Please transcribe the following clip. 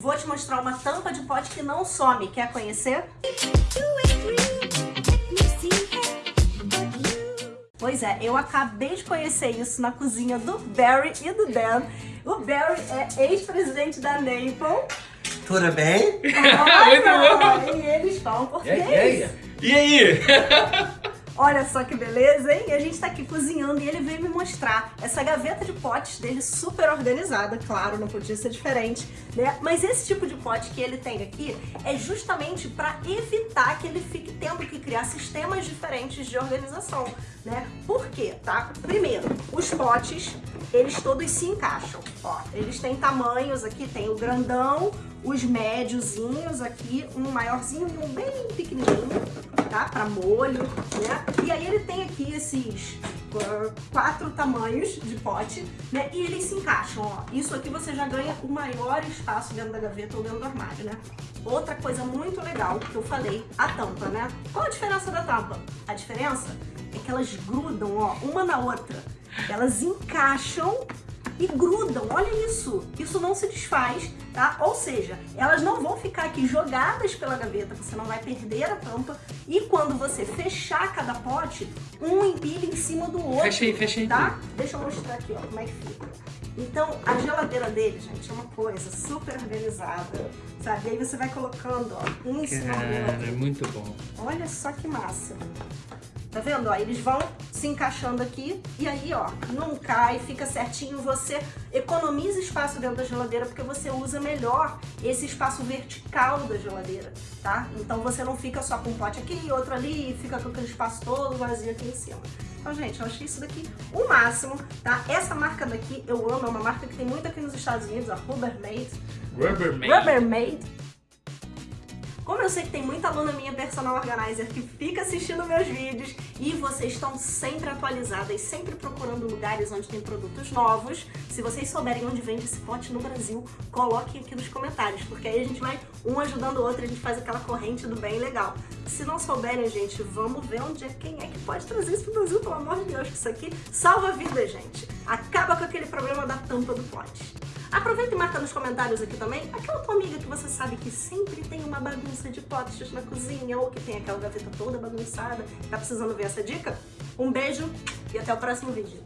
Vou te mostrar uma tampa de pote que não some. Quer conhecer? Pois é, eu acabei de conhecer isso na cozinha do Barry e do Dan. O Barry é ex-presidente da Naple. Tudo bem? Olha, e eles falam português. E aí? Olha só que beleza, hein? A gente tá aqui cozinhando e ele veio me mostrar essa gaveta de potes dele super organizada, claro, não podia ser diferente, né? Mas esse tipo de pote que ele tem aqui é justamente para evitar que ele fique tendo que criar sistemas diferentes de organização, né? Por quê, tá? Primeiro, os potes, eles todos se encaixam, ó. Eles têm tamanhos aqui, tem o grandão, os médiozinhos aqui, um maiorzinho e um bem pequenininho, tá? Para molho, né? E aí ele tem aqui esses uh, quatro tamanhos de pote, né? E eles se encaixam, ó. Isso aqui você já ganha o maior espaço dentro da gaveta ou dentro do armário, né? Outra coisa muito legal que eu falei, a tampa, né? Qual a diferença da tampa? A diferença é que elas grudam, ó, uma na outra. Elas encaixam e grudam. Olha isso, isso não se desfaz, tá? Ou seja, elas não vão ficar aqui jogadas pela gaveta, você não vai perder a tampa. E quando você fechar cada pote, um empilha em cima do outro. Fecha aí. Tá? Deixa eu mostrar aqui, ó, como é que fica. Então, a geladeira dele, gente, é uma coisa super organizada, sabe? E aí você vai colocando, ó, um em cima do outro. é muito bom. Olha só que massa. Tá vendo? Ó, eles vão se encaixando aqui e aí, ó, não cai, fica certinho. Você economiza espaço dentro da geladeira porque você usa melhor esse espaço vertical da geladeira, tá? Então você não fica só com um pote aqui e outro ali e fica com aquele espaço todo vazio aqui em cima. Então, gente, eu achei isso daqui o máximo, tá? Essa marca daqui eu amo, é uma marca que tem muito aqui nos Estados Unidos, a Rubbermaid. Rubbermaid. Rubbermaid. Como eu sei que tem muita aluna minha personal organizer que fica assistindo meus vídeos e vocês estão sempre atualizadas, sempre procurando lugares onde tem produtos novos, se vocês souberem onde vende esse pote no Brasil, coloquem aqui nos comentários, porque aí a gente vai um ajudando o outro, a gente faz aquela corrente do bem legal. Se não souberem, gente, vamos ver onde é, quem é que pode trazer isso pro Brasil, pelo amor de Deus, que isso aqui salva a vida, gente. Acaba com aquele problema da tampa do pote. Aproveita e marca nos comentários aqui também aquela tua amiga que você sabe que sempre tem uma bagunça de potes na cozinha ou que tem aquela gaveta toda bagunçada. Tá precisando ver essa dica? Um beijo e até o próximo vídeo.